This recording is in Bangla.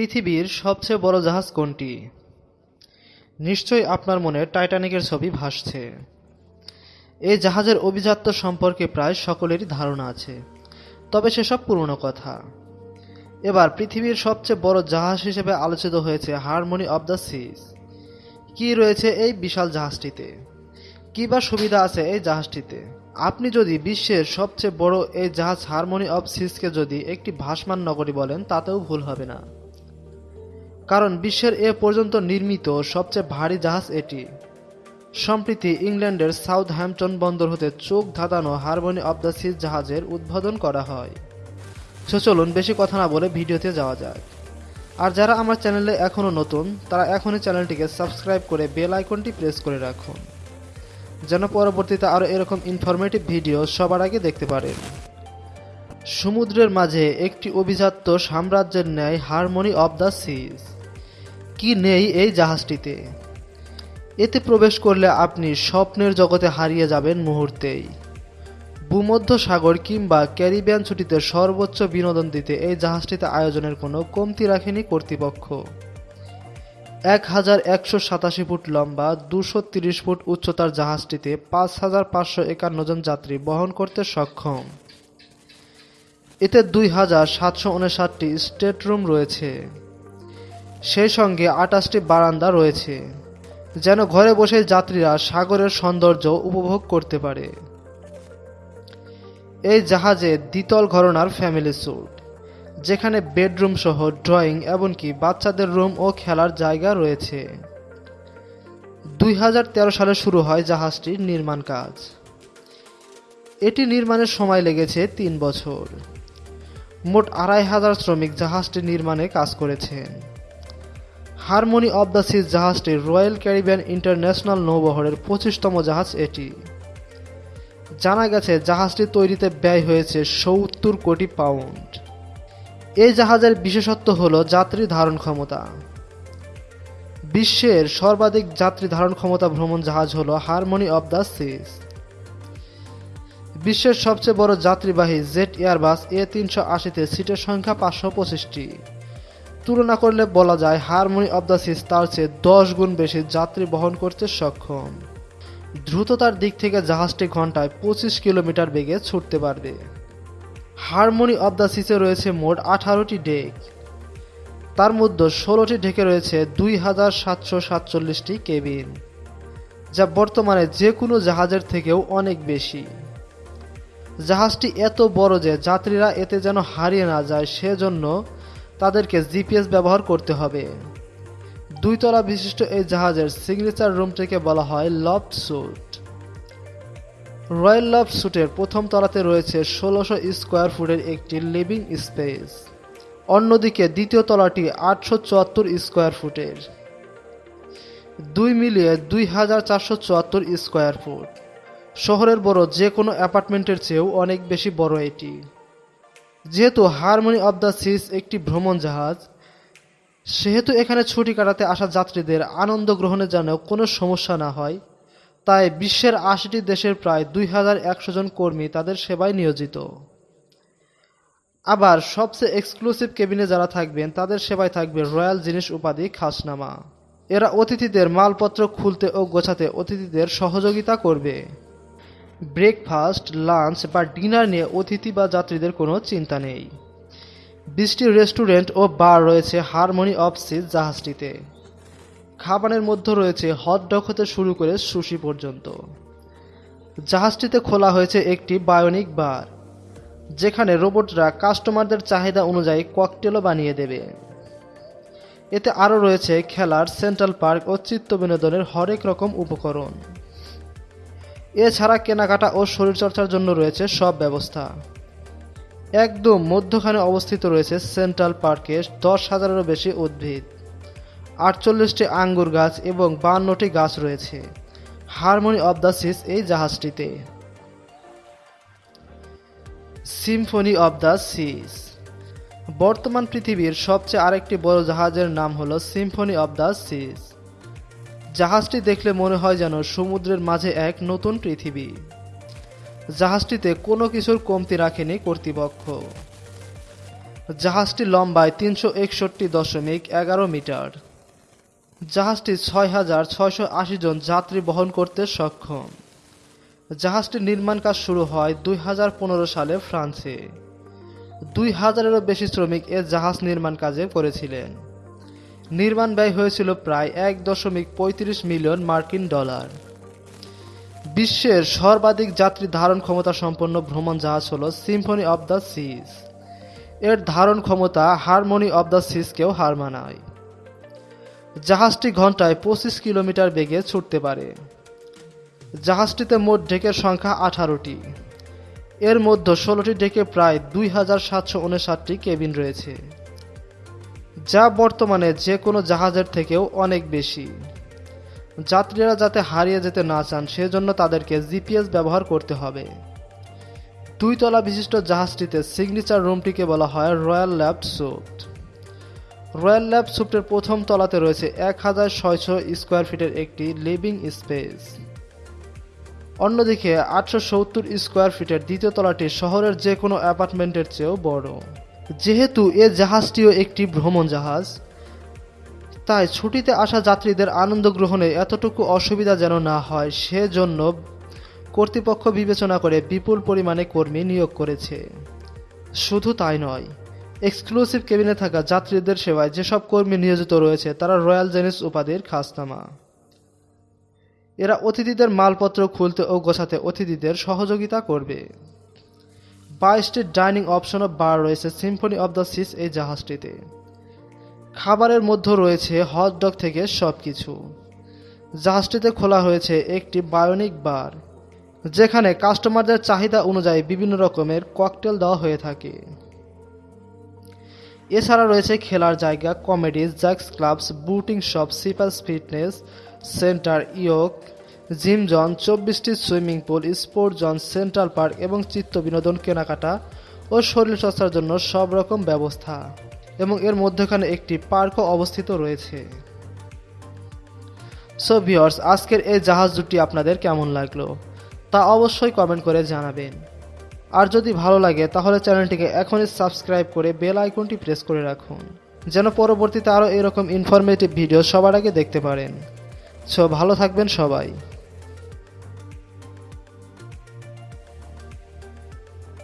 পৃথিবীর সবচেয়ে বড় জাহাজ কোনটি? নিশ্চয়ই আপনার মনে টাইটানিকের ছবি ভাসছে। এই জাহাজের অভিজাত্য সম্পর্কে প্রায় সকলেরই ধারণা আছে, তবে সেসব পুরনো কথা। এবার পৃথিবীর সবচেয়ে বড় জাহাজ হিসেবে আলোচিত হয়েছে হারমোনি অব দ্য সিজ কি রয়েছে এই বিশাল জাহাজটিতে? কি বা সুবিধা আছে এই জাহাজটিতে? আপনি যদি বিশ্বের সবচেয়ে বড় এই জাহাজ হারমোনি অব সিজকে যদি একটি ভাসমান নগরী বলেন, তাতেও ভুল হবে না। কারণ বিশ্বের এ পর্যন্ত নির্মিত সবচেয়ে ভারী জাহাজ এটি। সম্প্রতি ইংল্যান্ডের সাউথ হ্যাম্পটন বন্দর হতে চোখ ধাঁধানো হারমোনি অব দ্য সিজ জাহাজের উদ্বোধন করা হয়। সো চলুন বেশি কথা না বলে ভিডিওতে যাওয়া যাক। আর যারা আমার চ্যানেলে এখনও নতুন, তারা এখনই চ্যানেলটিকে সাবস্ক্রাইব করে বেল আইকনটি প্রেস করে রাখুন। যেন পরবর্তীতে আরও এরকম ইনফরমেটিভ ভিডিও সবার আগে দেখতে পারেন। সমুদ্রের মাঝে একটি অভিজাত্য সাম্রাজ্যের ন্যায় হারমোনি অব দ্য সিজ। কি নেই এই জাহাজটিতে? এতে প্রবেশ করলে আপনি স্বপ্নের জগতে হারিয়ে যাবেন মুহূর্তেই। ভূমধ্য সাগর কিংবা ক্যারিবিয়ান ছুটিতে সর্বোচ্চ বিনোদন দিতে এই জাহাজটিতে আয়োজনের কোনো কমতি রাখেনি কর্তৃপক্ষ। এক হাজার একশো সাতাশি ফুট লম্বা, দুশো তিরিশ ফুট উচ্চতার জাহাজটিতে পাঁচ হাজার পাঁচশো একান্ন জন যাত্রী বহন করতে সক্ষম। এতে দুই হাজার সাতশো উনষাটটি স্টেটরুম রয়েছে। সেই সঙ্গে আটাশটি বারান্দা রয়েছে, যেন ঘরে বসে যাত্রীরা সাগরের সৌন্দর্য উপভোগ করতে পারে। এই জাহাজে দ্বিতল ঘরনার ফ্যামিলি স্যুট, যেখানে বেডরুম সহ ড্রয়িং এমনকি বাচ্চাদের রুম ও খেলার জায়গা রয়েছে। দুই হাজার তেরো সালে শুরু হয় জাহাজটির নির্মাণ কাজ। এটি নির্মাণের সময় লেগেছে তিন বছর। মোট আড়াই হাজার শ্রমিক জাহাজটি নির্মাণে কাজ করেছেন। হারমোনি অব দ্য সিজ জাহাজটি রয়্যাল ক্যারিবিয়ান ইন্টারন্যাশনাল নৌবহরের পঁচিশতম জাহাজ এটি। জানা গেছে জাহাজটি তৈরিতে ব্যয় হয়েছে সত্তর কোটি পাউন্ড। এই জাহাজের বিশেষত্ব হল যাত্রী ধারণ ক্ষমতা। বিশ্বের সর্বাধিক যাত্রী ধারণ ক্ষমতা ভ্রমণ জাহাজ হল হারমোনি অব দ্য সিজ। বিশ্বের সবচেয়ে বড় যাত্রীবাহী জেট এয়ারবাস এ তিনশো আশিতে সিটের সংখ্যা পাঁচশো পঁচিশটি। তুলনা করলে বলা যায় হারমোনি অব দ্য সিস তার চেয়ে দশ গুণ বেশি যাত্রী বহন করতে সক্ষম। দ্রুততার দিক থেকে জাহাজটি ঘন্টায় পঁচিশ কিলোমিটার বেগে ছুটতে পারবে। হারমোনি অব দ্য সিসে রয়েছে মোট আঠারোটি ডেক। তার মধ্যে ষোলোটি ঢেকে রয়েছে দুই হাজার সাতশো সাতচল্লিশটি কেবিন, যা বর্তমানে যে কোনো জাহাজের থেকেও অনেক বেশি। জাহাজটি এত বড় যে যাত্রীরা এতে যেন হারিয়ে না যায়, সেজন্য তাদেরকে জিপিএস ব্যবহার করতে হবে। দুই তলা বিশিষ্ট এই জাহাজের সিগনেচার রুমটিকে বলা হয় লফট স্যুট রয়্যাল লফট স্যুটের প্রথম তলাতে রয়েছে ষোলোশো স্কোয়ার ফুটের একটি লিভিং স্পেস অন্যদিকে দ্বিতীয় তলাটি আটশো চুয়াত্তর স্কোয়ার ফুটের দুই মিলিয়ে দুই হাজার চারশো চুয়াত্তর স্কোয়ার ফুট শহরের বড় যে কোনো অ্যাপার্টমেন্টের চেয়েও অনেক বেশি বড় এটি। যেহেতু হারমোনি অব দ্য সিস একটি ভ্রমণ জাহাজ, সেহেতু এখানে ছুটি কাটাতে আসা যাত্রীদের আনন্দ গ্রহণের যেন কোনো সমস্যা না হয়, তাই বিশ্বের আশিটি দেশের প্রায় দুই হাজার একশো জন কর্মী তাদের সেবায় নিয়োজিত। আবার সবচেয়ে এক্সক্লুসিভ কেবিনে যারা থাকবেন, তাদের সেবায় থাকবে রয়্যাল জিনিস উপাধি খাসনামা। এরা অতিথিদের মালপত্র খুলতে ও গোছাতে অতিথিদের সহযোগিতা করবে। ব্রেকফাস্ট, লাঞ্চ বা ডিনার নিয়ে অতিথি বা যাত্রীদের কোনো চিন্তা নেই। বিশটি রেস্টুরেন্ট ও বার রয়েছে হারমোনি অফ সিজ জাহাজটিতে। খাবারের মধ্যে রয়েছে হটডগ হতে শুরু করে সুশি পর্যন্ত। জাহাজটিতে খোলা হয়েছে একটি বায়োনিক বার, যেখানে রোবটরা কাস্টমারদের চাহিদা অনুযায়ী ককটেলও বানিয়ে দেবে। এতে আরও রয়েছে খেলার, সেন্ট্রাল পার্ক ও চিত্ত বিনোদনের হরেক রকম উপকরণ। এছাড়া কেনাকাটা ও শরীরচর্চার জন্য রয়েছে সব ব্যবস্থা। একদম মধ্যখানে অবস্থিত রয়েছে সেন্ট্রাল পার্কে দশ হাজারেরও বেশি উদ্ভিদ। আটচল্লিশটি আঙ্গুর গাছ এবং বান্নটি গাছ রয়েছে। হারমোনি অব দ্য সিস এই জাহাজটিতে। Symphony of the seas. বর্তমান পৃথিবীর সবচেয়ে আরেকটি বড় জাহাজের নাম হলো সিম্ফনি অব দ্য সিস। জাহাজটি দেখলে মনে হয় যেন সমুদ্রের মাঝে এক নতুন পৃথিবী। জাহাজটিতে কোনো কিছুর কমতি রাখেনি কর্তৃপক্ষ। জাহাজটি লম্বায় তিনশো একষট্টি দশমিক এগারো মিটার। জাহাজটি ছয় হাজার ছয়শো আশি জন যাত্রী বহন করতে সক্ষম। জাহাজটির নির্মাণ কাজ শুরু হয় দুই হাজার পনেরো সালে ফ্রান্সে। দুই হাজারেরও বেশি শ্রমিক এ জাহাজ নির্মাণ কাজে করেছিলেন নির্মাণ ব্যয় হয়েছিল প্রায় এক দশমিক পঁয়ত্রিশ মিলিয়ন মার্কিন ডলার। বিশ্বের সর্বাধিক যাত্রী ধারণ ক্ষমতা সম্পন্ন ভ্রমণ জাহাজ হল সিম্ফনি অব দ্য সিজ এর ধারণ ক্ষমতা হারমোনি অব দ্য সিজকেও হার মানায়। জাহাজটি ঘন্টায় পঁচিশ কিলোমিটার বেগে ছুটতে পারে। জাহাজটিতে মোট ডেকের সংখ্যা আঠারোটি। এর মধ্যে ষোলোটি ডেকে প্রায় দুই হাজার সাতশো উনষাটটি কেবিন রয়েছে। যা বর্তমানে যে কোনো জাহাজের থেকেও অনেক বেশি। যাত্রীরা যাতে হারিয়ে যেতে না চান, সেজন্য তাদেরকে জিপিএস ব্যবহার করতে হবে। দুই তলা বিশিষ্ট জাহাজটিতে সিগনেচার রুমটিকে বলা হয় রয়্যাল ল্যাব সুট রয়্যাল ল্যাব সুপ্টের প্রথম তলাতে রয়েছে এক হাজার ছয়শো স্কোয়ার ফিটের একটি লিভিং স্পেস। অন্যদিকে আটশো সত্তর স্কোয়ার ফিটের দ্বিতীয় তলাটি শহরের যে কোনো অ্যাপার্টমেন্টের চেয়েও বড়। যেহেতু এ জাহাজটিও একটি ভ্রমণ জাহাজ, তাই ছুটিতে আসা যাত্রীদের আনন্দ গ্রহণে এতটুকু অসুবিধা যেন না হয়, সেজন্য কর্তৃপক্ষ বিবেচনা করে বিপুল পরিমাণে কর্মী নিয়োগ করেছে। শুধু তাই নয়, এক্সক্লুসিভ কেবিনে থাকা যাত্রীদের সেবায় যেসব কর্মী নিয়োজিত রয়েছে, তারা রয়্যাল জেনিস উপাধির খাসনামা এরা অতিথিদের মালপত্র খুলতে ও গোছাতে অতিথিদের সহযোগিতা করবে। বাইশটি ডাইনিং অপশন বার রয়েছে সিম্ফনি অব দ্য সিস এই জাহাজটিতে। খাবারের মধ্যে রয়েছে হট ডগ থেকে সব কিছু জাহাজটিতে খোলা হয়েছে একটি বায়োনিক বার, যেখানে কাস্টমারদের চাহিদা অনুযায়ী বিভিন্ন রকমের ককটেল দেওয়া হয়ে থাকে। এছাড়া রয়েছে খেলার জায়গা, কমেডি জ্যাক্স ক্লাবস, বুটিং শপ সিপাস ফিটনেস সেন্টার ইয়ক জিম জন, চব্বিশটি swimming pool, sport zone, central park এবং চিত্ত বিনোদন কেনাকাটা ও শরীরচর্চার জন্য সব রকম ব্যবস্থা এবং এর মধ্যখানে একটি পার্কও অবস্থিত রয়েছে। সো ভিওর্স আজকের এই জাহাজ দুটি আপনাদের কেমন লাগল? তা অবশ্যই কমেন্ট করে জানাবেন। আর যদি ভালো লাগে, তাহলে চ্যানেলটিকে এখনই সাবস্ক্রাইব করে বেল আইকনটি প্রেস করে রাখুন, যেন পরবর্তীতে আরও এরকম ইনফরমেটিভ ভিডিও সবার আগে দেখতে পারেন। সো ভালো থাকবেন সবাই।